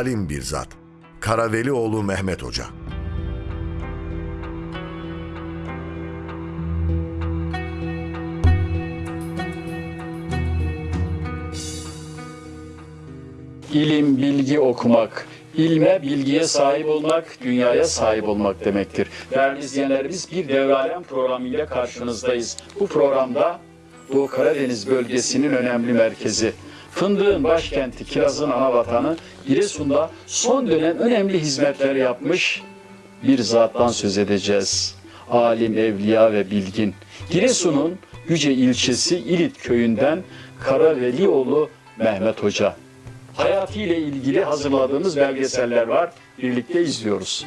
Alim bir zat. Karavelioğlu Mehmet Hoca. İlim, bilgi okumak, ilme, bilgiye sahip olmak, dünyaya sahip olmak demektir. Değerli izleyenlerimiz bir devralem programıyla karşınızdayız. Bu programda Doğu Karadeniz bölgesinin önemli merkezi, fındığın başkenti, kirazın ana vatanı Giresun'da son dönem önemli hizmetler yapmış bir zattan söz edeceğiz. Alim, evliya ve bilgin. Giresun'un Yüce ilçesi İlit köyünden Karavelioğlu Mehmet Hoca. Hayatıyla ilgili hazırladığımız belgeseller var. Birlikte izliyoruz.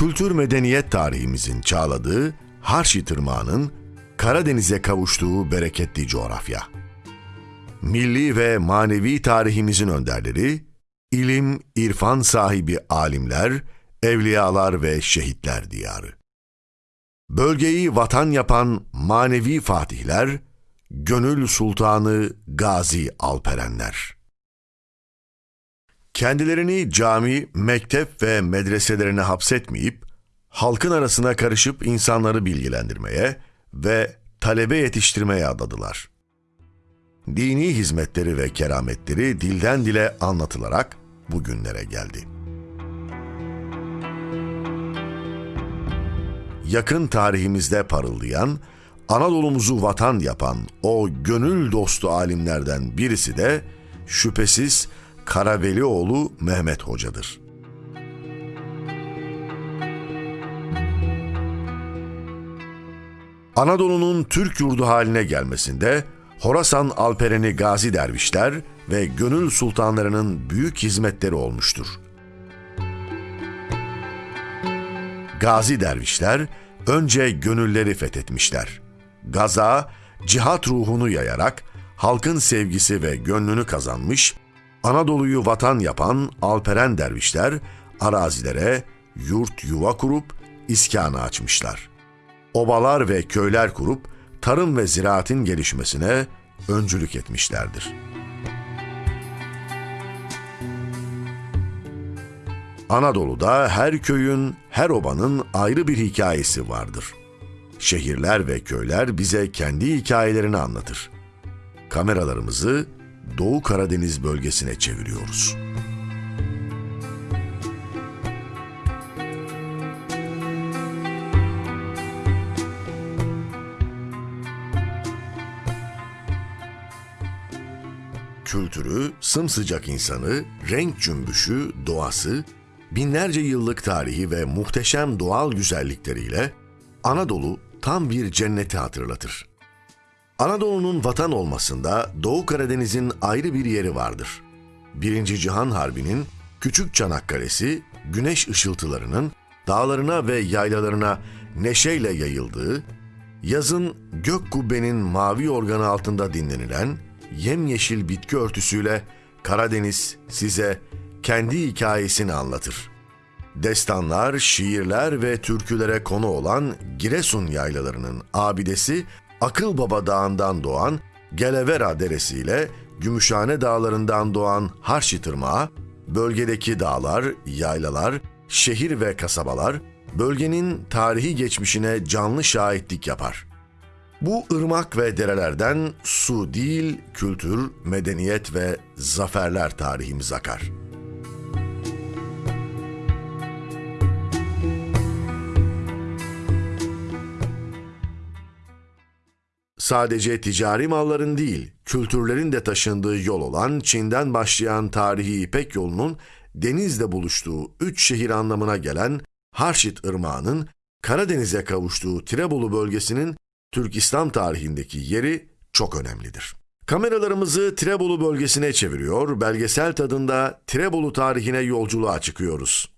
Kültür medeniyet tarihimizin çağladığı Harşi Tırmağı'nın Karadeniz'e kavuştuğu bereketli coğrafya. Milli ve manevi tarihimizin önderleri, ilim, irfan sahibi alimler, evliyalar ve şehitler diyarı. Bölgeyi vatan yapan manevi fatihler, gönül sultanı Gazi Alperenler. Kendilerini cami, mektep ve medreselerine hapsetmeyip, halkın arasına karışıp insanları bilgilendirmeye ve talebe yetiştirmeye adadılar. Dini hizmetleri ve kerametleri dilden dile anlatılarak bugünlere geldi. yakın tarihimizde parıldayan, Anadolu'muzu vatan yapan o gönül dostu alimlerden birisi de şüphesiz Karavelioğlu Mehmet Hoca'dır. Anadolu'nun Türk yurdu haline gelmesinde Horasan Alpereni Gazi dervişler ve gönül sultanlarının büyük hizmetleri olmuştur. Gazi dervişler önce gönülleri fethetmişler. Gaza, cihat ruhunu yayarak halkın sevgisi ve gönlünü kazanmış, Anadolu'yu vatan yapan Alperen dervişler arazilere yurt yuva kurup iskanı açmışlar. Obalar ve köyler kurup tarım ve ziraatin gelişmesine öncülük etmişlerdir. Anadolu'da her köyün, her obanın ayrı bir hikayesi vardır. Şehirler ve köyler bize kendi hikayelerini anlatır. Kameralarımızı Doğu Karadeniz bölgesine çeviriyoruz. Kültürü, sımsıcak insanı, renk cümbüşü, doğası, binlerce yıllık tarihi ve muhteşem doğal güzellikleriyle Anadolu tam bir cenneti hatırlatır. Anadolu'nun vatan olmasında Doğu Karadeniz'in ayrı bir yeri vardır. Birinci Cihan Harbi'nin Küçük Çanakkale'si güneş ışıltılarının dağlarına ve yaylalarına neşeyle yayıldığı, yazın gök kubbenin mavi organı altında dinlenilen yemyeşil bitki örtüsüyle Karadeniz size kendi hikayesini anlatır. Destanlar, şiirler ve türkülere konu olan Giresun yaylalarının abidesi Akılbaba Dağı'ndan doğan Gelevera Deresi ile Gümüşhane Dağları'ndan doğan Harşi Tırmağı, bölgedeki dağlar, yaylalar, şehir ve kasabalar bölgenin tarihi geçmişine canlı şahitlik yapar. Bu ırmak ve derelerden su değil, kültür, medeniyet ve zaferler tarihimiz akar.'' Sadece ticari malların değil, kültürlerin de taşındığı yol olan Çin'den başlayan tarihi İpek yolunun denizle buluştuğu üç şehir anlamına gelen Harşit Irmağı'nın Karadeniz'e kavuştuğu Tirebolu bölgesinin Türk İslam tarihindeki yeri çok önemlidir. Kameralarımızı Tirebolu bölgesine çeviriyor, belgesel tadında Tirebolu tarihine yolculuğa çıkıyoruz.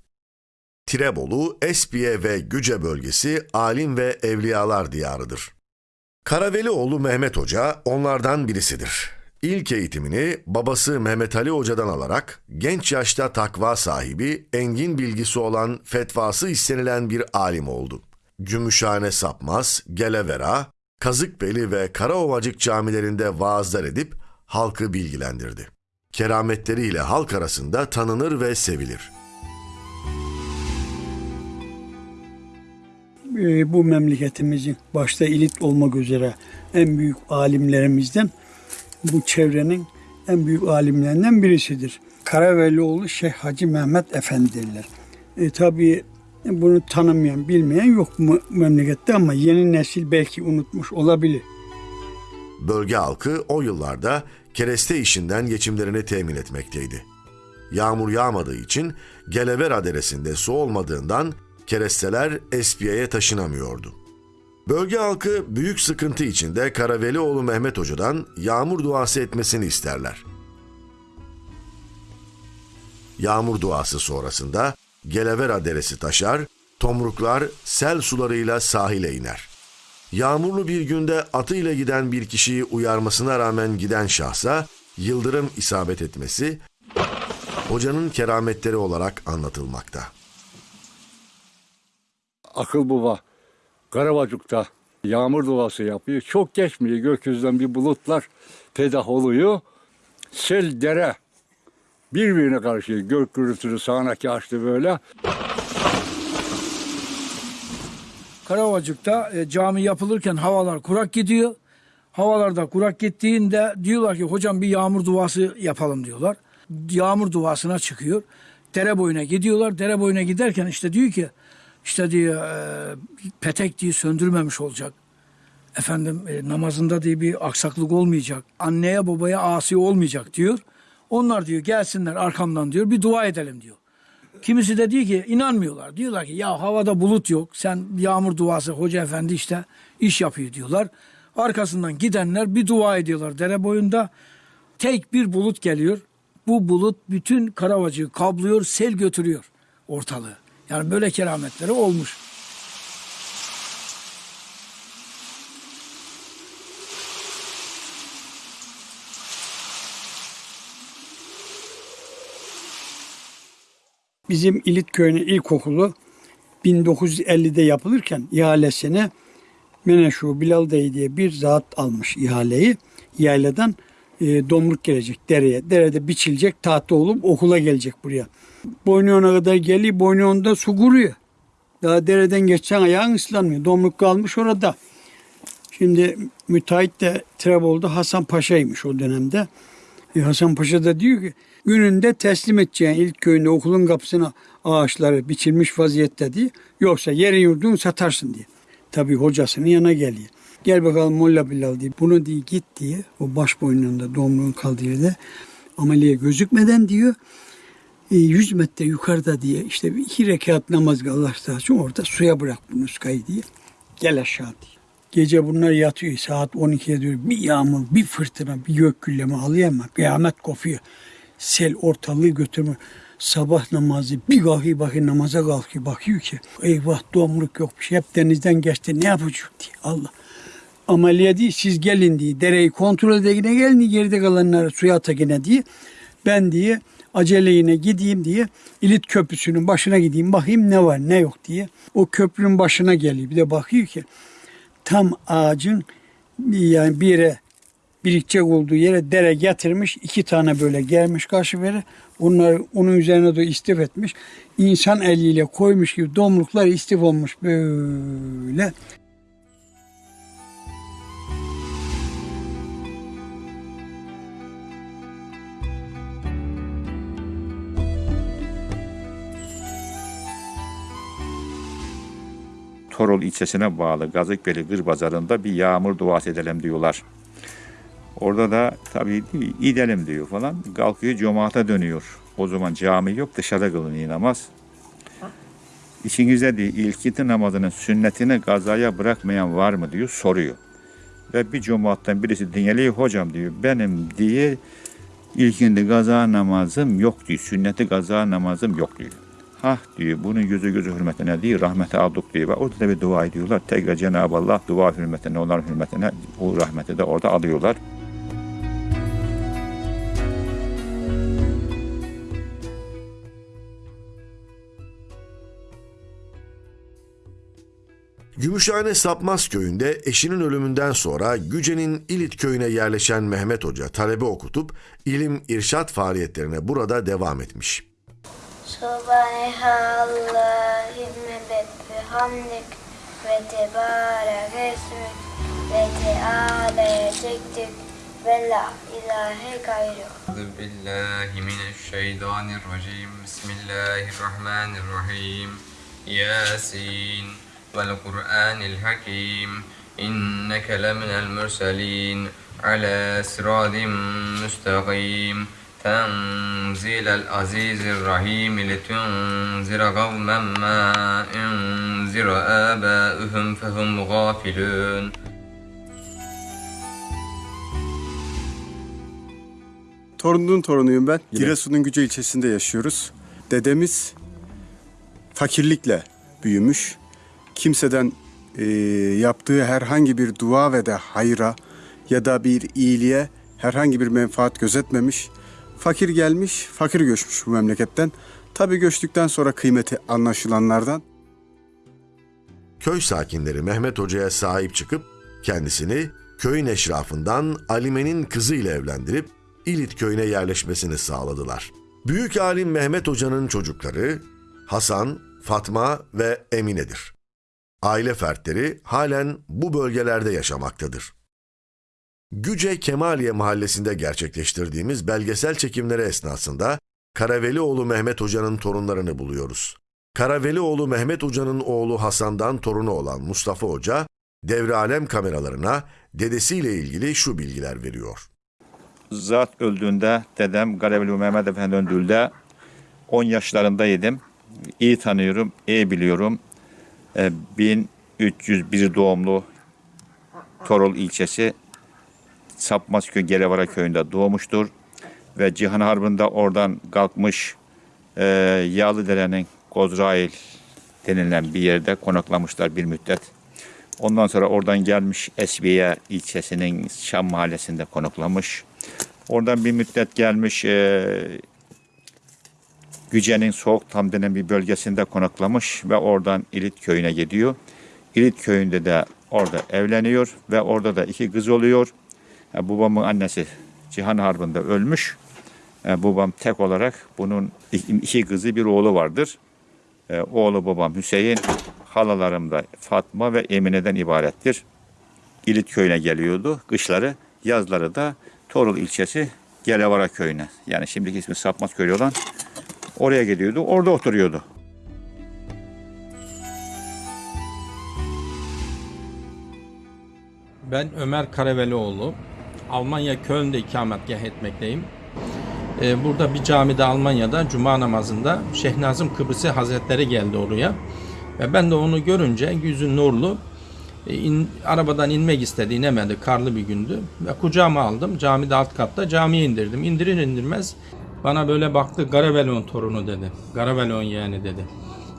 Tirebolu, Espiye ve Güce bölgesi alim ve evliyalar diyarıdır. Karavelioğlu Mehmet Hoca onlardan birisidir. İlk eğitimini babası Mehmet Ali Hoca'dan alarak genç yaşta takva sahibi, engin bilgisi olan fetvası istenilen bir alim oldu. Gümüşhane Sapmaz, Gelevera, Kazıkbeli ve Karaovacık camilerinde vaazlar edip halkı bilgilendirdi. Kerametleriyle halk arasında tanınır ve sevilir. E, bu memleketimizin başta ilit olmak üzere en büyük alimlerimizden bu çevrenin en büyük alimlerinden birisidir. Karavelioğlu Şeyh Hacı Mehmet Efendi. E, tabii bunu tanımayan, bilmeyen yok mu memlekette ama yeni nesil belki unutmuş olabilir. Bölge halkı o yıllarda kereste işinden geçimlerini temin etmekteydi. Yağmur yağmadığı için Gelevera Deresi'nde su olmadığından keresteler Espiye'ye taşınamıyordu. Bölge halkı büyük sıkıntı içinde Karavelioğlu Mehmet Hoca'dan yağmur duası etmesini isterler. Yağmur duası sonrasında Gelevera Deresi taşar, tomruklar sel sularıyla sahile iner. Yağmurlu bir günde atıyla giden bir kişiyi uyarmasına rağmen giden şahsa yıldırım isabet etmesi hocanın kerametleri olarak anlatılmakta. Akıl Baba Karavacık'ta yağmur duası yapıyor. Çok geçmiyor gökyüzünden bir bulutlar pedah oluyor. Sel dere birbirine karşı gök gürültülü sağanaki açtı böyle. Karavacık'ta e, cami yapılırken havalar kurak gidiyor. Havalarda kurak gittiğinde diyorlar ki hocam bir yağmur duası yapalım diyorlar. Yağmur duasına çıkıyor. Dere boyuna gidiyorlar. Dere boyuna giderken işte diyor ki işte diyor e, petek diye söndürmemiş olacak. Efendim e, namazında diye bir aksaklık olmayacak. Anneye babaya asi olmayacak diyor. Onlar diyor gelsinler arkamdan diyor bir dua edelim diyor. Kimisi de diyor ki inanmıyorlar. Diyorlar ki ya havada bulut yok. Sen yağmur duası hoca efendi işte iş yapıyor diyorlar. Arkasından gidenler bir dua ediyorlar dere boyunda. Tek bir bulut geliyor. Bu bulut bütün Karavacığı kablıyor, sel götürüyor ortalığı. Yani böyle kerametleri olmuş. Bizim İlit Köyü'nün ilkokulu 1950'de yapılırken ihalesine Meneşu Bilal Dayı diye bir zat almış ihaleyi. Yayladan e, domruk gelecek dereye. Derede biçilecek tahta olup okula gelecek buraya. Boynuyona kadar geliyor. Boynuyonda su kuruyor. Daha dereden geçsen ayağın ıslanmıyor. Domruk kalmış orada. Şimdi müteahhit de Trebol'da Hasan Paşa'ymış o dönemde. E, Hasan Paşa da diyor ki gününde teslim edeceğin ilk köyünde okulun kapısına ağaçları biçilmiş vaziyette diye. Yoksa yerin yurdunu satarsın diye. Tabii hocasının yanına geliyor. Gel bakalım Molla Bilal diye. Bunu diye git diye. O baş boynunda domluğun kaldığı yerde ameliye gözükmeden diyor. E, 100 metre yukarıda diye işte iki rekat namaz Allah rızası için orada suya bırak bu nuskayı diye. Gel aşağı diye. Gece bunlar yatıyor. Saat 12'ye diyor bir yağmur bir fırtına bir gök gülleme alıyor ama kıyamet kopuyor. Sel ortalığı götürmüyor. Sabah namazı bir kalkıyor bakıyor namaza kalkıyor. Bakıyor ki eyvah domruk yok bir şey. Hep denizden geçti. Ne yapacak diye. Allah. Ameliye değil siz gelin diye. Dereyi kontrol edekine gelin geride kalanları suya atakine diye. Ben diye aceleyle gideyim diye İlit Köprüsü'nün başına gideyim bakayım ne var ne yok diye. O köprünün başına geliyor bir de bakıyor ki tam ağacın yani bir yere birikecek olduğu yere dere getirmiş. iki tane böyle gelmiş karşı veri. Onlar onun üzerine de istif etmiş. İnsan eliyle koymuş gibi domruklar istif olmuş böyle. Torol ilçesine bağlı Gazıkbeli Gırbazarı'nda bir yağmur duası edelim diyorlar. Orada da tabii gidelim diyor falan. Kalkıyor cemaate dönüyor. O zaman cami yok dışarıda kılınıyor namaz. İçinizde diyor ilkiti namazının sünnetini gazaya bırakmayan var mı diyor soruyor. Ve bir cumaatten birisi dinleyip hocam diyor benim diye ilkindi gaza namazım yok diyor. Sünneti gaza namazım yok diyor. Hah diyor bunun yüzü gözü hürmetine değil rahmete aldık diyor. Ve orada da bir dua ediyorlar. Tekrar Cenab-ı Allah dua hürmetine onların hürmetine o rahmeti de orada alıyorlar. Gümüşhane Sapmaz köyünde eşinin ölümünden sonra Güce'nin İlit köyüne yerleşen Mehmet Hoca talebe okutup ilim irşat faaliyetlerine burada devam etmiş. سبحان اللهم بحمدك وتبارك اسمك وتعالى جدك ولا إله غيرك أعوذ بالله من الشيطان الرجيم بسم الله الرحمن الرحيم ياسين والقرآن الحكيم إنك لمن المرسلين على صراط مستقيم تنزيل العزيز الرحيم لتنذر قوما ما انذر آباؤهم فهم غافلون Torunun torunuyum ben. Giresun'un Güce ilçesinde yaşıyoruz. Dedemiz fakirlikle büyümüş. Kimseden e, yaptığı herhangi bir dua ve de hayra ya da bir iyiliğe herhangi bir menfaat gözetmemiş. Fakir gelmiş, fakir göçmüş bu memleketten. Tabii göçtükten sonra kıymeti anlaşılanlardan. Köy sakinleri Mehmet Hoca'ya sahip çıkıp kendisini köyün eşrafından Alime'nin kızıyla evlendirip İlit köyüne yerleşmesini sağladılar. Büyük alim Mehmet Hoca'nın çocukları Hasan, Fatma ve Emine'dir. Aile fertleri halen bu bölgelerde yaşamaktadır. Güce Kemaliye mahallesinde gerçekleştirdiğimiz belgesel çekimleri esnasında Karavelioğlu Mehmet Hoca'nın torunlarını buluyoruz. Karavelioğlu Mehmet Hoca'nın oğlu Hasan'dan torunu olan Mustafa Hoca, devre alem kameralarına dedesiyle ilgili şu bilgiler veriyor. Zat öldüğünde dedem Gareveli Mehmet Efendi öldüğünde 10 yaşlarındaydım. İyi tanıyorum, iyi biliyorum. Ee, 1301 doğumlu Torol ilçesi Sapmazköy Gelevara köyünde doğmuştur. Ve Cihan Harbi'nde oradan kalkmış e, Yağlıdere'nin Kozrail denilen bir yerde konaklamışlar bir müddet. Ondan sonra oradan gelmiş Esbiye ilçesinin Şam mahallesinde konaklamış. Oradan bir müddet gelmiş e, Güce'nin Soğuk Tam denen bir bölgesinde konaklamış ve oradan İlit köyüne gidiyor. İlit köyünde de orada evleniyor ve orada da iki kız oluyor. E, babamın annesi Cihan Harbi'nde ölmüş. E, babam tek olarak bunun iki, kızı bir oğlu vardır. E, oğlu babam Hüseyin, halalarım da Fatma ve Emine'den ibarettir. İlit köyüne geliyordu kışları, yazları da Torul ilçesi Gelevara köyüne. Yani şimdiki ismi Sapmaz köyü olan oraya gidiyordu. Orada oturuyordu. Ben Ömer Karavelioğlu. Almanya Köln'de ikametgah etmekteyim. Ee, burada bir camide Almanya'da cuma namazında Şeyh Nazım Kıbrısı Hazretleri geldi oraya. Ve ben de onu görünce yüzü nurlu e, in- arabadan inmek istedi inemedi karlı bir gündü. Ve kucağıma aldım camide alt katta camiye indirdim. İndirir indirmez bana böyle baktı Garavelon torunu dedi. Garavelon yeğeni dedi.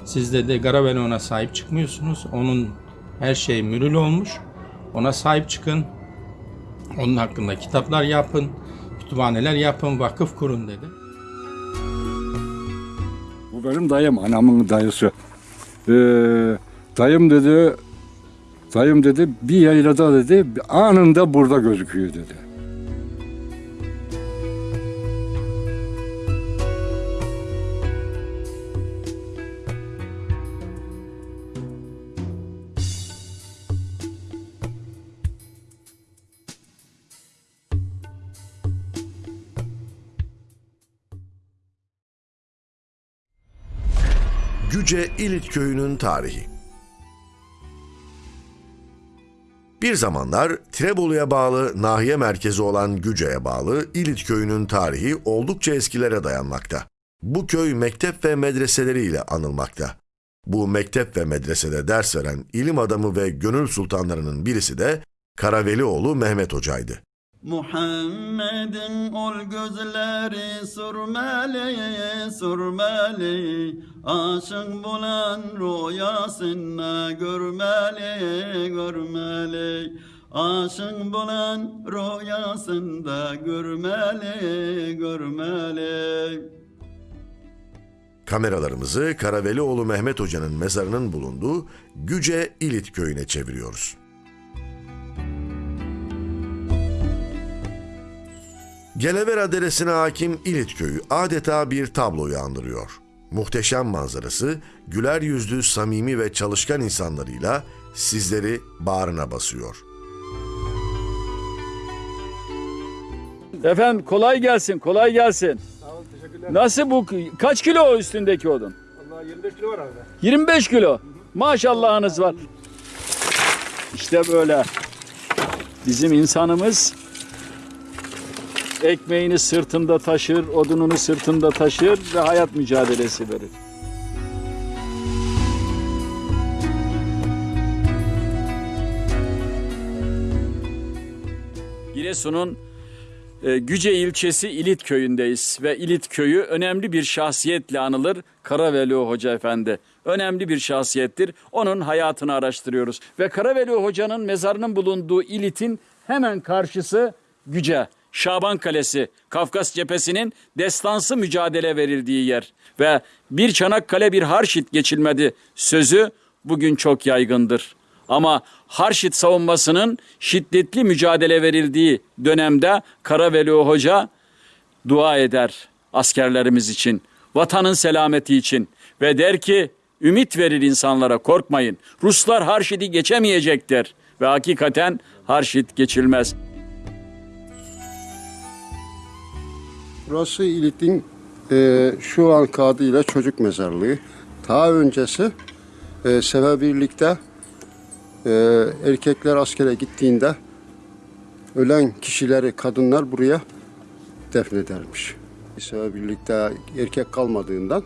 Siz dedi Garavelon'a sahip çıkmıyorsunuz. Onun her şey mürül olmuş. Ona sahip çıkın. Onun hakkında kitaplar yapın, kütüphaneler yapın, vakıf kurun dedi. Bu benim dayım, anamın dayısı. Ee, dayım dedi, dayım dedi bir yaylada dedi anında burada gözüküyor dedi. Güce İlit köyünün tarihi. Bir zamanlar Trebolu'ya bağlı nahiye merkezi olan Güce'ye bağlı İlit köyünün tarihi oldukça eskilere dayanmakta. Bu köy mektep ve medreseleriyle anılmakta. Bu mektep ve medresede ders veren ilim adamı ve gönül sultanlarının birisi de Karavelioğlu Mehmet Hoca'ydı. Muhammed'in ol gözleri sürmeli, sürmeli. Aşık bulan rüyasında görmeli, görmeli. Aşık bulan rüyasında görmeli, görmeli. Kameralarımızı Karavelioğlu Mehmet Hoca'nın mezarının bulunduğu Güce İlit köyüne çeviriyoruz. Gelevera Deresi'ne hakim İlit köyü adeta bir tabloyu andırıyor. Muhteşem manzarası, güler yüzlü, samimi ve çalışkan insanlarıyla sizleri bağrına basıyor. Efendim kolay gelsin, kolay gelsin. Nasıl bu? Kaç kilo o üstündeki odun? Vallahi 25 kilo var abi. 25 kilo. Maşallahınız var. İşte böyle. Bizim insanımız ekmeğini sırtında taşır, odununu sırtında taşır ve hayat mücadelesi verir. Giresun'un e, Güce ilçesi İlit köyündeyiz ve İlit köyü önemli bir şahsiyetle anılır. Karaveli Hoca Efendi. Önemli bir şahsiyettir. Onun hayatını araştırıyoruz. Ve Karaveli Hoca'nın mezarının bulunduğu İlit'in hemen karşısı Güce. Şaban Kalesi, Kafkas cephesinin destansı mücadele verildiği yer. Ve bir Çanakkale bir Harşit geçilmedi sözü bugün çok yaygındır. Ama Harşit savunmasının şiddetli mücadele verildiği dönemde Karaveli Hoca dua eder askerlerimiz için, vatanın selameti için ve der ki ümit verir insanlara korkmayın. Ruslar Harşit'i geçemeyecektir ve hakikaten Harşit geçilmez. Burası İlit'in e, şu an adıyla çocuk mezarlığı. Daha öncesi e, Seferbirlik'te e, erkekler askere gittiğinde ölen kişileri kadınlar buraya defnedermiş. Seferbirlik'te erkek kalmadığından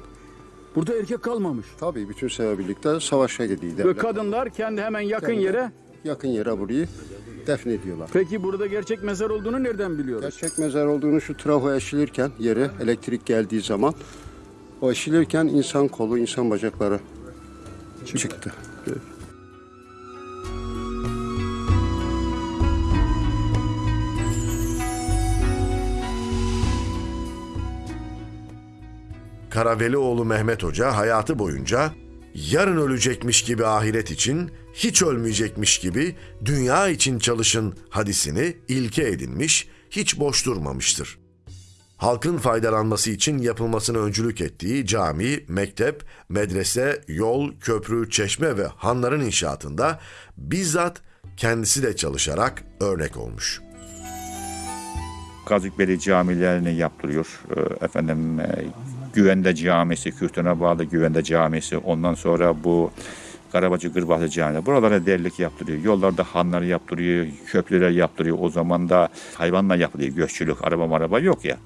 Burada erkek kalmamış. tabii bütün Seferbirlik'te savaşa gidiyor. Ve kadınlar kendi hemen yakın Kendi- yere. Yakın yere burayı defnediyorlar. Peki burada gerçek mezar olduğunu nereden biliyoruz? Gerçek mezar olduğunu şu trafo eşilirken yere elektrik geldiği zaman o eşilirken insan kolu, insan bacakları çıktı. Karavelioğlu Mehmet Hoca hayatı boyunca yarın ölecekmiş gibi ahiret için, hiç ölmeyecekmiş gibi dünya için çalışın hadisini ilke edinmiş, hiç boş durmamıştır. Halkın faydalanması için yapılmasını öncülük ettiği cami, mektep, medrese, yol, köprü, çeşme ve hanların inşaatında bizzat kendisi de çalışarak örnek olmuş. Kazıkbeli camilerini yaptırıyor. Ee, Efendim e, Güvende Camisi, Kürtüne bağlı Güvende Camisi. Ondan sonra bu Karabacı Gırbahlı Camii. Buralara delilik yaptırıyor. Yollarda hanları yaptırıyor, köprüler yaptırıyor. O zaman da hayvanla yapılıyor göççülük. Araba maraba yok ya.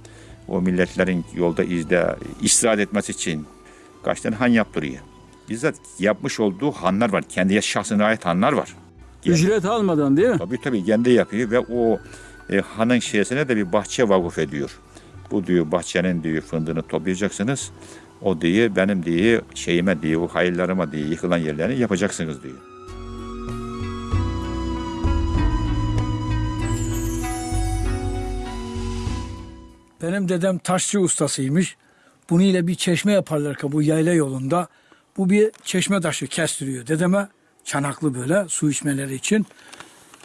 O milletlerin yolda izde istirahat etmesi için kaç tane han yaptırıyor. Bizzat yapmış olduğu hanlar var. Kendi şahsına ait hanlar var. Ücret almadan değil mi? Tabii tabii kendi yapıyor ve o e, hanın şeysine de bir bahçe vakıf ediyor. Bu diyor bahçenin diyor fındığını toplayacaksınız. O diye benim diye şeyime diye o hayırlarıma diye yıkılan yerlerini yapacaksınız diyor. Benim dedem taşçı ustasıymış. Bunu ile bir çeşme yaparlar ki bu yayla yolunda. Bu bir çeşme taşı kestiriyor dedeme. Çanaklı böyle su içmeleri için.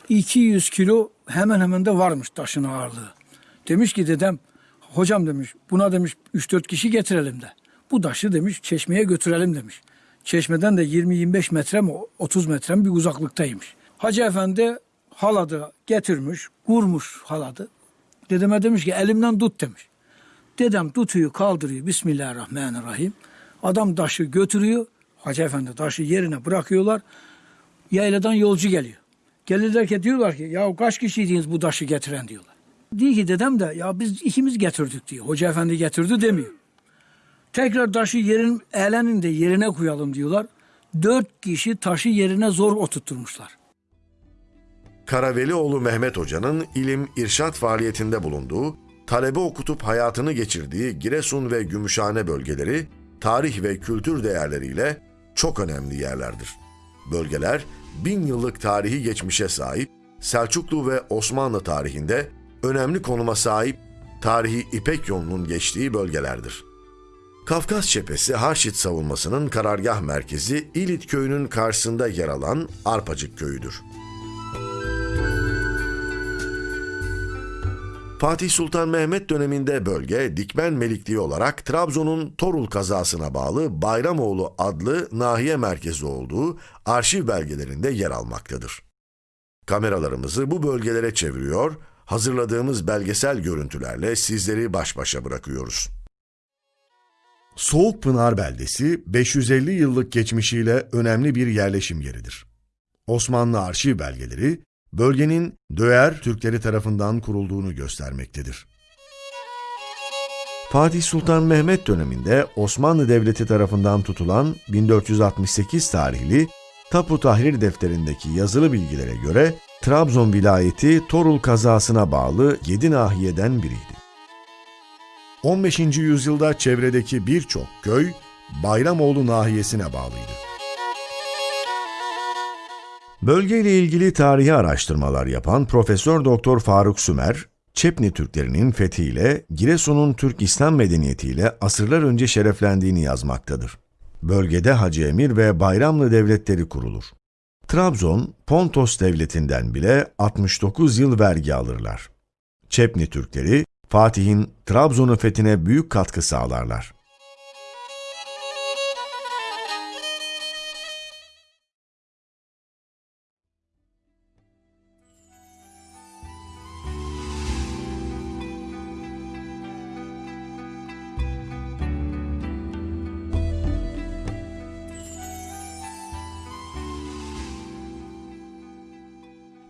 200 kilo hemen hemen de varmış taşın ağırlığı. Demiş ki dedem, hocam demiş buna demiş 3-4 kişi getirelim de. Bu taşı demiş çeşmeye götürelim demiş. Çeşmeden de 20-25 metre mi 30 metre mi bir uzaklıktaymış. Hacı efendi haladı getirmiş, vurmuş haladı. Dedeme demiş ki elimden tut demiş. Dedem tutuyor kaldırıyor Bismillahirrahmanirrahim. Adam taşı götürüyor. Hacı efendi taşı yerine bırakıyorlar. Yayladan yolcu geliyor. Gelirler ki diyorlar ki ya kaç kişiydiniz bu taşı getiren diyorlar. Diyor ki dedem de ya biz ikimiz getirdik diyor. Hoca efendi getirdi demiyor. Tekrar taşı yerin elenin de yerine koyalım diyorlar. Dört kişi taşı yerine zor oturtturmuşlar. Karavelioğlu Mehmet Hoca'nın ilim irşat faaliyetinde bulunduğu, talebe okutup hayatını geçirdiği Giresun ve Gümüşhane bölgeleri tarih ve kültür değerleriyle çok önemli yerlerdir. Bölgeler bin yıllık tarihi geçmişe sahip, Selçuklu ve Osmanlı tarihinde önemli konuma sahip tarihi İpek yolunun geçtiği bölgelerdir. Kafkas Cephesi Harşit savunmasının karargah merkezi İlit köyünün karşısında yer alan Arpacık köyüdür. Fatih Sultan Mehmet döneminde bölge Dikmen Melikliği olarak Trabzon'un Torul kazasına bağlı Bayramoğlu adlı nahiye merkezi olduğu arşiv belgelerinde yer almaktadır. Kameralarımızı bu bölgelere çeviriyor, hazırladığımız belgesel görüntülerle sizleri baş başa bırakıyoruz. Soğukpınar beldesi 550 yıllık geçmişiyle önemli bir yerleşim yeridir. Osmanlı arşiv belgeleri bölgenin Döğer Türkleri tarafından kurulduğunu göstermektedir. Fatih Sultan Mehmet döneminde Osmanlı Devleti tarafından tutulan 1468 tarihli Tapu Tahrir defterindeki yazılı bilgilere göre Trabzon vilayeti Torul kazasına bağlı 7 nahiyeden biriydi. 15. yüzyılda çevredeki birçok köy Bayramoğlu nahiyesine bağlıydı. Bölgeyle ilgili tarihi araştırmalar yapan Profesör Doktor Faruk Sümer, Çepni Türklerinin fethiyle Giresun'un Türk İslam medeniyetiyle asırlar önce şereflendiğini yazmaktadır. Bölgede Hacı Emir ve Bayramlı devletleri kurulur. Trabzon, Pontos devletinden bile 69 yıl vergi alırlar. Çepni Türkleri, Fatih'in Trabzon'un fethine büyük katkı sağlarlar.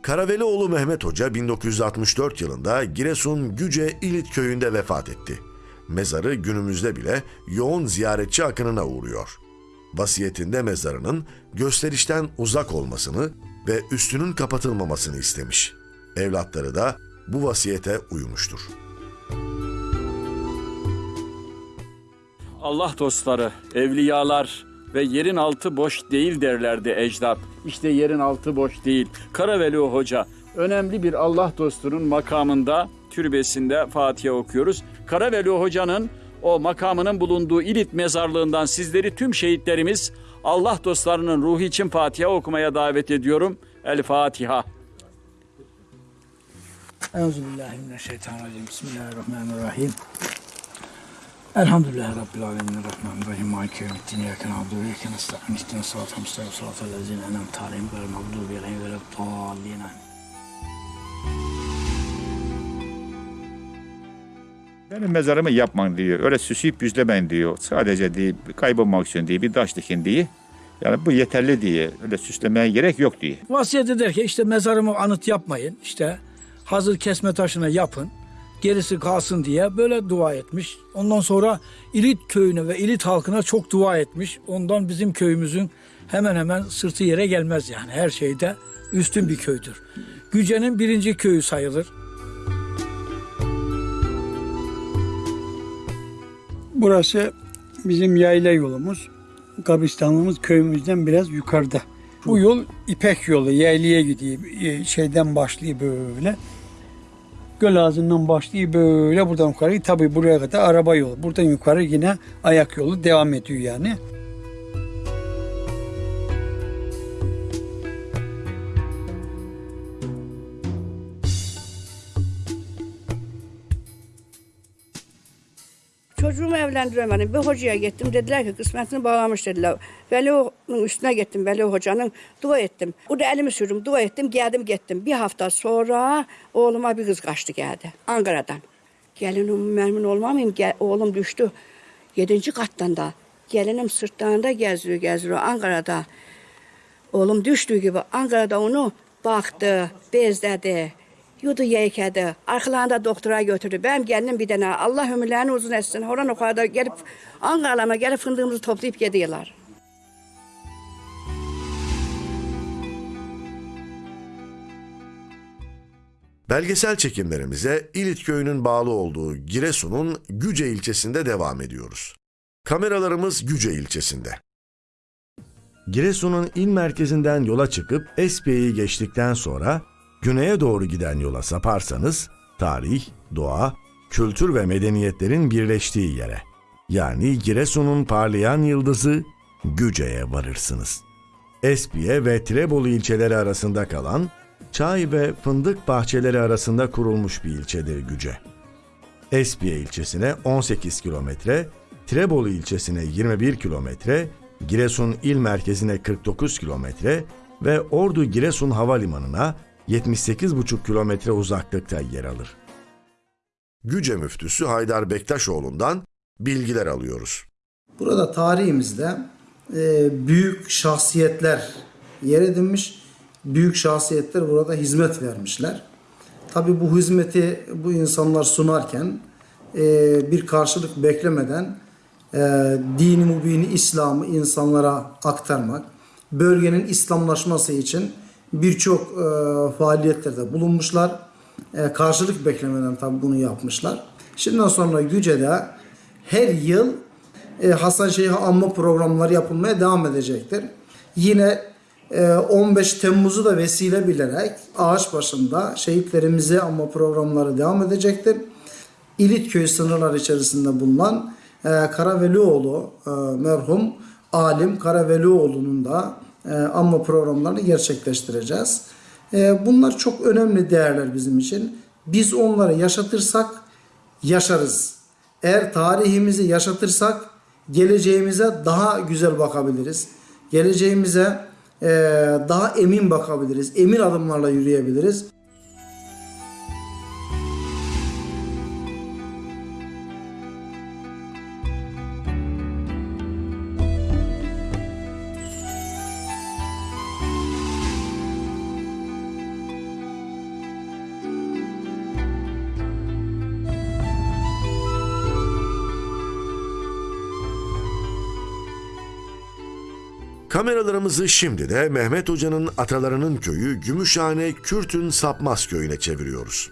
Karavelioğlu Mehmet Hoca 1964 yılında Giresun Güce İlit köyünde vefat etti. Mezarı günümüzde bile yoğun ziyaretçi akınına uğruyor. Vasiyetinde mezarının gösterişten uzak olmasını ve üstünün kapatılmamasını istemiş. Evlatları da bu vasiyete uymuştur. Allah dostları, evliyalar ve yerin altı boş değil derlerdi ecdat. İşte yerin altı boş değil. Karaveli Hoca önemli bir Allah dostunun makamında, türbesinde Fatiha okuyoruz. Karaveli Hoca'nın o makamının bulunduğu İlit mezarlığından sizleri tüm şehitlerimiz Allah dostlarının ruhu için Fatiha okumaya davet ediyorum. El Fatiha. Euzubillahimineşşeytanirracim. Bismillahirrahmanirrahim. Elhamdülillahi Rabbil alemin. Rahmanirrahim. Maliki yevmiddin. İyyâke na'budu ve iyyâke nestaîn. İhdina sıratal mustakîm. Sıratal lezîne en'amte aleyhim gayril mağdûbi aleyhim ve leddâllîn. Benim mezarımı yapmayın diyor. Öyle süsüyüp büzlemeyin diyor. Sadece diye kaybolmak için diye bir taş dikin diye. Yani bu yeterli diye. Öyle süslemeye gerek yok diye. Vasiyet eder ki işte mezarımı anıt yapmayın. İşte hazır kesme taşına yapın. Gerisi kalsın diye böyle dua etmiş. Ondan sonra İlit köyüne ve İlit halkına çok dua etmiş. Ondan bizim köyümüzün hemen hemen sırtı yere gelmez yani. Her şeyde üstün bir köydür. Güce'nin birinci köyü sayılır. Burası bizim yayla yolumuz. Kabristanlığımız köyümüzden biraz yukarıda. Bu yol İpek yolu, yaylaya gidiyor. Ee, Şeyden başlıyor böyle. Göl ağzından başlıyor böyle buradan yukarı. Tabii buraya kadar araba yolu. Buradan yukarı yine ayak yolu devam ediyor yani. Çocuğumu evlendiremedim. Bir hocaya getdim. Dedilər ki, qismətini bağlamış dedilər. Vəliovun üstünə getdim, Vəliov hocanın. Dua etdim. O da əlimi sürdüm, dua etdim, gəldim, getdim. Bir hafta sonra oğluma bir qız qaçdı gəldi Anqaradan. Gəlinim məmin olmamayım, gəl, oğlum düşdü 7-ci qatdan da. Gəlinim sırtlarında gəzir, gəzir Anqarada. Oğlum düşdüyü kimi Anqarada onu baxdı, bezlədi. Yudu yeykedi. Arkalarında doktora götürdü. Benim gelinim bir tane. Allah ömürlerini uzun etsin. Horan o kadar gelip Ankara'lama gelip fındığımızı toplayıp gidiyorlar. Belgesel çekimlerimize İlit köyünün bağlı olduğu Giresun'un Güce ilçesinde devam ediyoruz. Kameralarımız Güce ilçesinde. Giresun'un il merkezinden yola çıkıp Espiye'yi geçtikten sonra güneye doğru giden yola saparsanız tarih, doğa, kültür ve medeniyetlerin birleştiği yere yani Giresun'un parlayan yıldızı Güce'ye varırsınız. Espiye ve Tirebolu ilçeleri arasında kalan çay ve fındık bahçeleri arasında kurulmuş bir ilçedir Güce. Espiye ilçesine 18 kilometre, Tirebolu ilçesine 21 kilometre, Giresun il merkezine 49 kilometre ve Ordu Giresun Havalimanı'na 78,5 kilometre uzaklıkta yer alır. Güce müftüsü Haydar Bektaşoğlu'ndan bilgiler alıyoruz. Burada tarihimizde e, büyük şahsiyetler yer edinmiş. Büyük şahsiyetler burada hizmet vermişler. Tabi bu hizmeti bu insanlar sunarken e, bir karşılık beklemeden e, dini mübini İslam'ı insanlara aktarmak, bölgenin İslamlaşması için birçok e, faaliyetlerde bulunmuşlar. E, karşılık beklemeden tabi bunu yapmışlar. Şimdiden sonra Güce'de her yıl e, Hasan Şeyh'e anma programları yapılmaya devam edecektir. Yine e, 15 Temmuz'u da vesile bilerek ağaç başında şehitlerimize anma programları devam edecektir. İlitköy sınırları içerisinde bulunan e, Karavelioğlu e, merhum alim Karavelioğlu'nun da e, anma programlarını gerçekleştireceğiz. E, bunlar çok önemli değerler bizim için. Biz onları yaşatırsak yaşarız. Eğer tarihimizi yaşatırsak geleceğimize daha güzel bakabiliriz. Geleceğimize e, daha emin bakabiliriz. Emin adımlarla yürüyebiliriz. Kameralarımızı şimdi de Mehmet Hoca'nın atalarının köyü Gümüşhane Kürtün Sapmaz köyüne çeviriyoruz.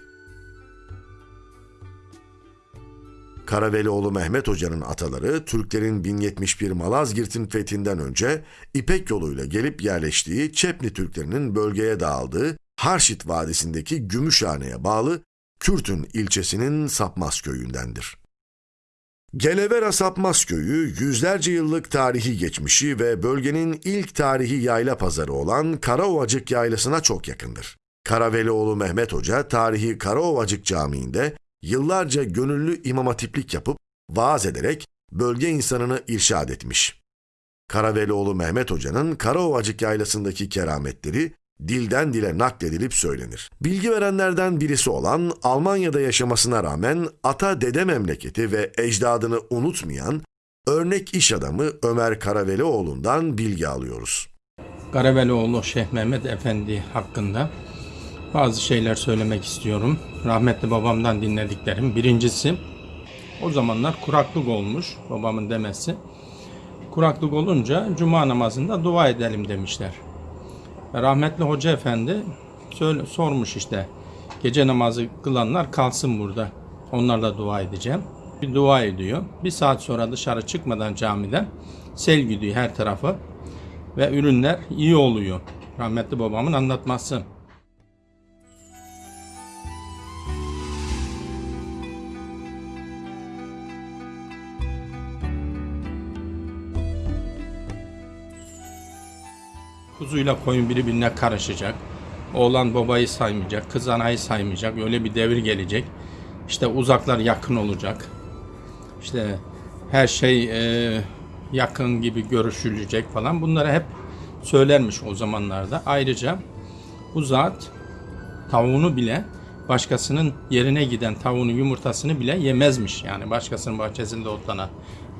Karavelioğlu Mehmet Hoca'nın ataları Türklerin 1071 Malazgirt'in fethinden önce İpek yoluyla gelip yerleştiği Çepni Türklerinin bölgeye dağıldığı Harşit Vadisi'ndeki Gümüşhane'ye bağlı Kürtün ilçesinin Sapmaz köyündendir. Gelevera Sapmaz Köyü yüzlerce yıllık tarihi geçmişi ve bölgenin ilk tarihi yayla pazarı olan Karaovacık Yaylası'na çok yakındır. Karavelioğlu Mehmet Hoca tarihi Karaovacık Camii'nde yıllarca gönüllü imam hatiplik yapıp vaaz ederek bölge insanını irşad etmiş. Karavelioğlu Mehmet Hoca'nın Karaovacık Yaylası'ndaki kerametleri dilden dile nakledilip söylenir. Bilgi verenlerden birisi olan Almanya'da yaşamasına rağmen ata dede memleketi ve ecdadını unutmayan örnek iş adamı Ömer Karavelioğlu'ndan bilgi alıyoruz. Karavelioğlu Şeyh Mehmet Efendi hakkında bazı şeyler söylemek istiyorum. Rahmetli babamdan dinlediklerim. Birincisi o zamanlar kuraklık olmuş babamın demesi. Kuraklık olunca cuma namazında dua edelim demişler. Rahmetli Hoca Efendi söyle, sormuş işte gece namazı kılanlar kalsın burada. Onlarla dua edeceğim. Bir dua ediyor. Bir saat sonra dışarı çıkmadan camiden sel gidiyor her tarafı ve ürünler iyi oluyor. Rahmetli babamın anlatması. Kuzuyla koyun birbirine karışacak. Oğlan babayı saymayacak, kız anayı saymayacak. Öyle bir devir gelecek. İşte uzaklar yakın olacak. İşte her şey e, yakın gibi görüşülecek falan. Bunları hep söylermiş o zamanlarda. Ayrıca bu zat tavuğunu bile başkasının yerine giden tavuğunu yumurtasını bile yemezmiş. Yani başkasının bahçesinde otlanan.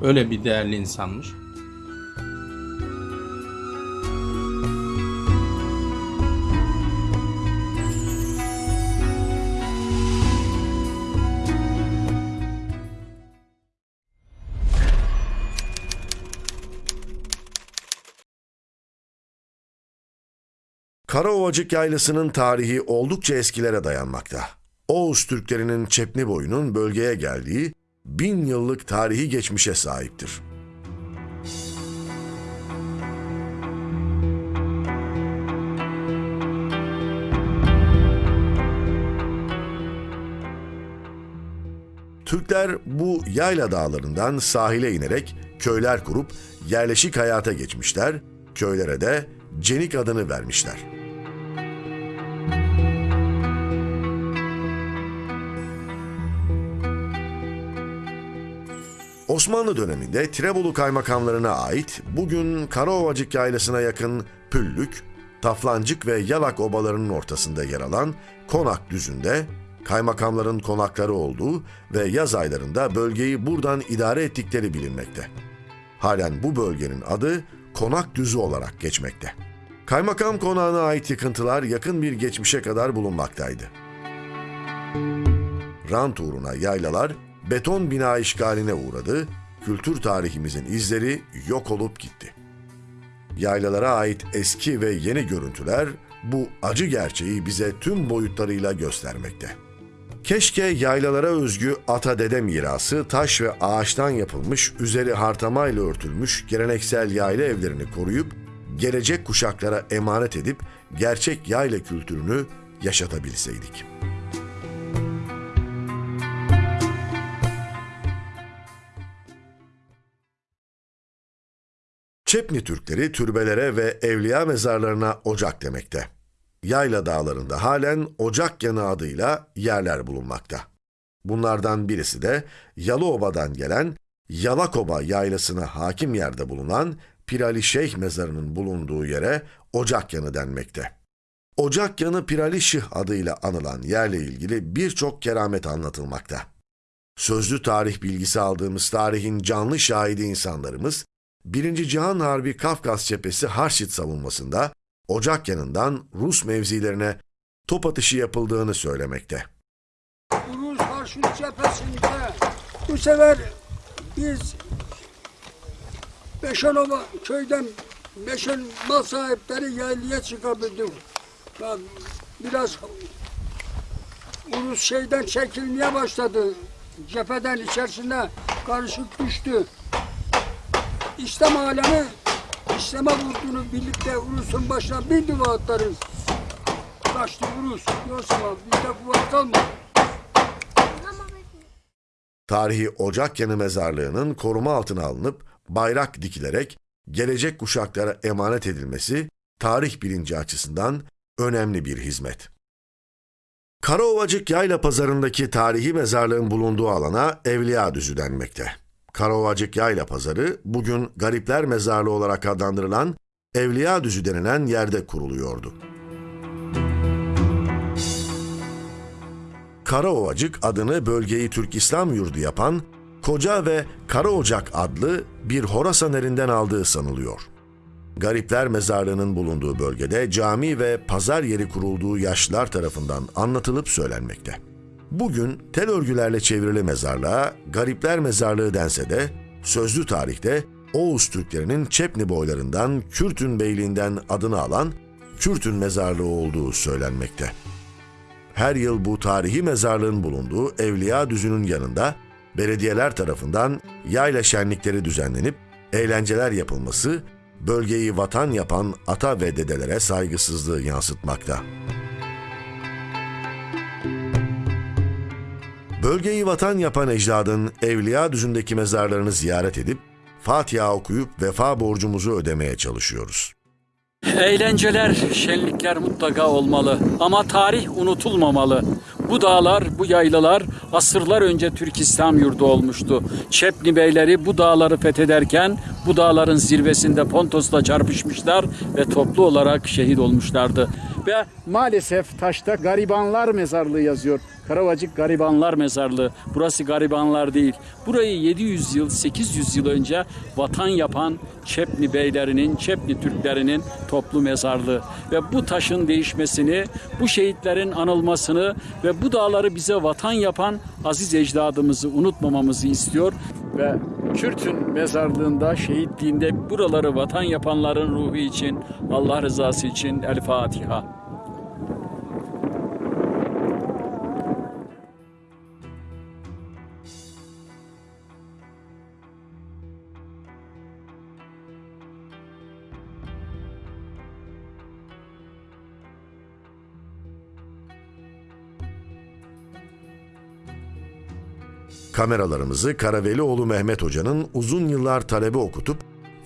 Öyle bir değerli insanmış. Karaovacık Yaylası'nın tarihi oldukça eskilere dayanmakta. Oğuz Türklerinin Çepni boyunun bölgeye geldiği bin yıllık tarihi geçmişe sahiptir. Türkler bu yayla dağlarından sahile inerek köyler kurup yerleşik hayata geçmişler, köylere de Cenik adını vermişler. Osmanlı döneminde Tirebolu kaymakamlarına ait bugün Karaovacık yaylasına yakın Püllük, Taflancık ve Yalak obalarının ortasında yer alan Konak düzünde kaymakamların konakları olduğu ve yaz aylarında bölgeyi buradan idare ettikleri bilinmekte. Halen bu bölgenin adı Konak Düzü olarak geçmekte. Kaymakam konağına ait yıkıntılar yakın bir geçmişe kadar bulunmaktaydı. Rant uğruna yaylalar beton bina işgaline uğradı, kültür tarihimizin izleri yok olup gitti. Yaylalara ait eski ve yeni görüntüler bu acı gerçeği bize tüm boyutlarıyla göstermekte. Keşke yaylalara özgü ata dede mirası taş ve ağaçtan yapılmış, üzeri hartamayla örtülmüş geleneksel yayla evlerini koruyup gelecek kuşaklara emanet edip gerçek yayla kültürünü yaşatabilseydik. Çepni Türkleri türbelere ve evliya mezarlarına ocak demekte. Yayla dağlarında halen Ocak Yanı adıyla yerler bulunmakta. Bunlardan birisi de Yalıoba'dan gelen Yalakoba yaylasına hakim yerde bulunan Pirali Şeyh mezarının bulunduğu yere Ocak Yanı denmekte. Ocak Yanı Pirali Şih adıyla anılan yerle ilgili birçok keramet anlatılmakta. Sözlü tarih bilgisi aldığımız tarihin canlı şahidi insanlarımız, Birinci Cihan Harbi Kafkas cephesi Harşit savunmasında Ocak yanından Rus mevzilerine top atışı yapıldığını söylemekte. Rus Harşut cephesinde bu sefer biz Beşanova köyden Beşen mal sahipleri yaylaya çıkabildik. Ya Biraz Rus şeyden çekilmeye başladı. Cepheden içerisine karışık düştü. İslam alemi İslam'a vurduğunu birlikte Rus'un başına bir duva atlarız. Kaçtı Rus. Yoksa bizde kuvvet kalmadı. Tarihi Ocak Yanı mezarlığının koruma altına alınıp bayrak dikilerek gelecek kuşaklara emanet edilmesi tarih bilinci açısından önemli bir hizmet. Karaovacık Yayla Pazarı'ndaki tarihi mezarlığın bulunduğu alana Evliya Düzü denmekte. Karaovacık Yayla Pazarı bugün Garipler Mezarlığı olarak adlandırılan Evliya Düzü denilen yerde kuruluyordu. Karaovacık adını bölgeyi Türk İslam yurdu yapan Koca ve Karaocak adlı bir Horasan erinden aldığı sanılıyor. Garipler Mezarlığı'nın bulunduğu bölgede cami ve pazar yeri kurulduğu yaşlılar tarafından anlatılıp söylenmekte. Bugün tel örgülerle çevrili mezarlığa Garipler Mezarlığı dense de sözlü tarihte Oğuz Türklerinin Çepni boylarından Kürtün Beyliğinden adını alan Kürtün Mezarlığı olduğu söylenmekte. Her yıl bu tarihi mezarlığın bulunduğu Evliya Düzü'nün yanında belediyeler tarafından yayla şenlikleri düzenlenip eğlenceler yapılması bölgeyi vatan yapan ata ve dedelere saygısızlığı yansıtmakta. Bölgeyi vatan yapan ecdadın Evliya Düzü'ndeki mezarlarını ziyaret edip Fatiha okuyup vefa borcumuzu ödemeye çalışıyoruz. Eğlenceler, şenlikler mutlaka olmalı ama tarih unutulmamalı. Bu dağlar, bu yaylalar asırlar önce Türk İslam yurdu olmuştu. Çepni beyleri bu dağları fethederken bu dağların zirvesinde Pontos'la çarpışmışlar ve toplu olarak şehit olmuşlardı. Ve maalesef taşta garibanlar mezarlığı yazıyor. Karavacık Garibanlar Mezarlığı. Burası garibanlar değil. Burayı 700 yıl, 800 yıl önce vatan yapan Çepni beylerinin, Çepni Türklerinin toplu mezarlığı. Ve bu taşın değişmesini, bu şehitlerin anılmasını ve bu dağları bize vatan yapan aziz ecdadımızı unutmamamızı istiyor. Ve Kürt'ün mezarlığında, şehitliğinde buraları vatan yapanların ruhu için, Allah rızası için El Fatiha. Kameralarımızı Karavelioğlu Mehmet Hoca'nın uzun yıllar talebe okutup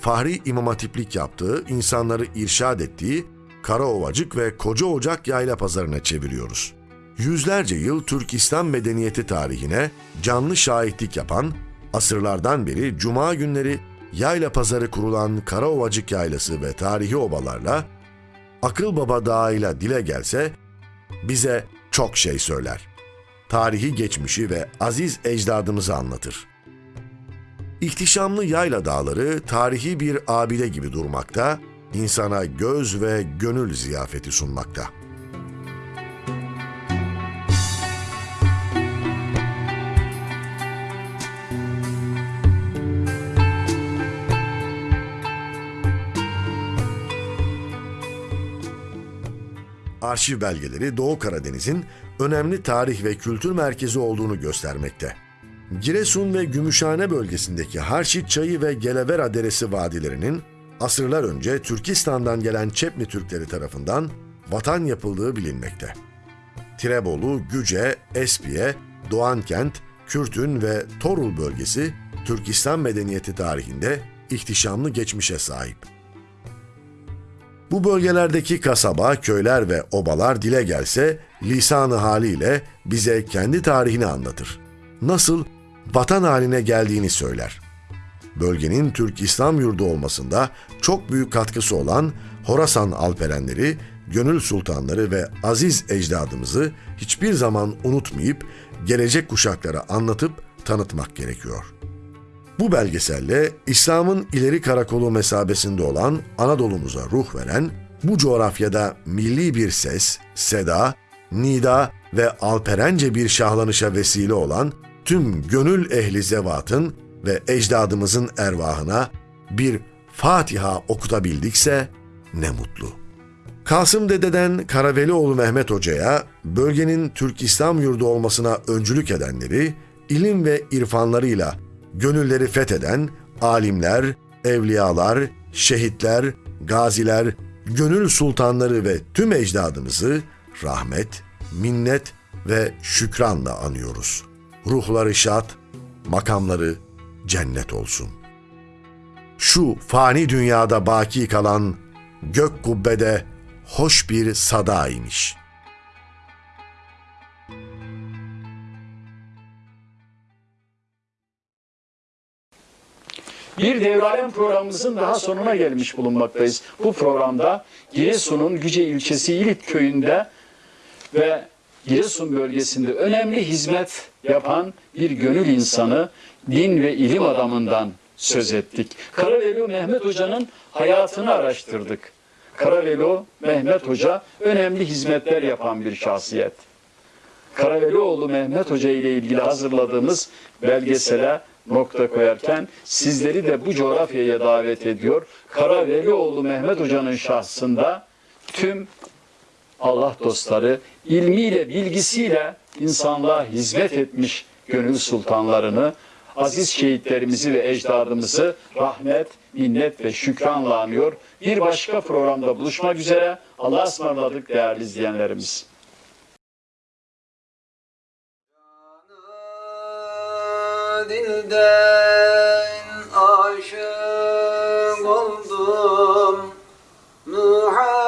Fahri İmam Hatiplik yaptığı, insanları irşad ettiği Karaovacık ve Koca Ocak Yayla Pazarına çeviriyoruz. Yüzlerce yıl Türk İslam medeniyeti tarihine canlı şahitlik yapan, asırlardan beri cuma günleri yayla pazarı kurulan Karaovacık Yaylası ve tarihi obalarla Akıl Baba Dağı'yla dile gelse bize çok şey söyler tarihi geçmişi ve aziz ecdadımızı anlatır. İhtişamlı yayla dağları tarihi bir abide gibi durmakta, insana göz ve gönül ziyafeti sunmakta. Arşiv belgeleri Doğu Karadeniz'in önemli tarih ve kültür merkezi olduğunu göstermekte. Giresun ve Gümüşhane bölgesindeki Harşit Çayı ve Gelevera Deresi vadilerinin asırlar önce Türkistan'dan gelen Çepni Türkleri tarafından vatan yapıldığı bilinmekte. Tirebolu, Güce, Espiye, Doğankent, Kürtün ve Torul bölgesi Türkistan medeniyeti tarihinde ihtişamlı geçmişe sahip. Bu bölgelerdeki kasaba, köyler ve obalar dile gelse lisanı haliyle bize kendi tarihini anlatır. Nasıl vatan haline geldiğini söyler. Bölgenin Türk İslam yurdu olmasında çok büyük katkısı olan Horasan alperenleri, gönül sultanları ve aziz ecdadımızı hiçbir zaman unutmayıp gelecek kuşaklara anlatıp tanıtmak gerekiyor.'' Bu belgeselle İslam'ın ileri karakolu mesabesinde olan Anadolu'muza ruh veren, bu coğrafyada milli bir ses, seda, nida ve alperence bir şahlanışa vesile olan tüm gönül ehli zevatın ve ecdadımızın ervahına bir Fatiha okutabildikse ne mutlu. Kasım Dede'den Karavelioğlu Mehmet Hoca'ya bölgenin Türk İslam yurdu olmasına öncülük edenleri, ilim ve irfanlarıyla gönülleri fetheden alimler, evliyalar, şehitler, gaziler, gönül sultanları ve tüm ecdadımızı rahmet, minnet ve şükranla anıyoruz. Ruhları şad, makamları cennet olsun. Şu fani dünyada baki kalan gök kubbede hoş bir sada Bir devralem programımızın daha sonuna gelmiş bulunmaktayız. Bu programda Giresun'un Güce ilçesi İlit köyünde ve Giresun bölgesinde önemli hizmet yapan bir gönül insanı, din ve ilim adamından söz ettik. Karavelo Mehmet Hoca'nın hayatını araştırdık. Karavelo Mehmet Hoca önemli hizmetler yapan bir şahsiyet. Karavelioğlu Mehmet Hoca ile ilgili hazırladığımız belgesele nokta koyarken sizleri de bu coğrafyaya davet ediyor. Karavelioğlu Mehmet Hoca'nın şahsında tüm Allah dostları ilmiyle, bilgisiyle insanlığa hizmet etmiş gönül sultanlarını, aziz şehitlerimizi ve ecdadımızı rahmet, minnet ve şükranla anıyor. Bir başka programda buluşmak üzere. Allah'a ısmarladık değerli izleyenlerimiz. dilden aşık oldum. Muhammed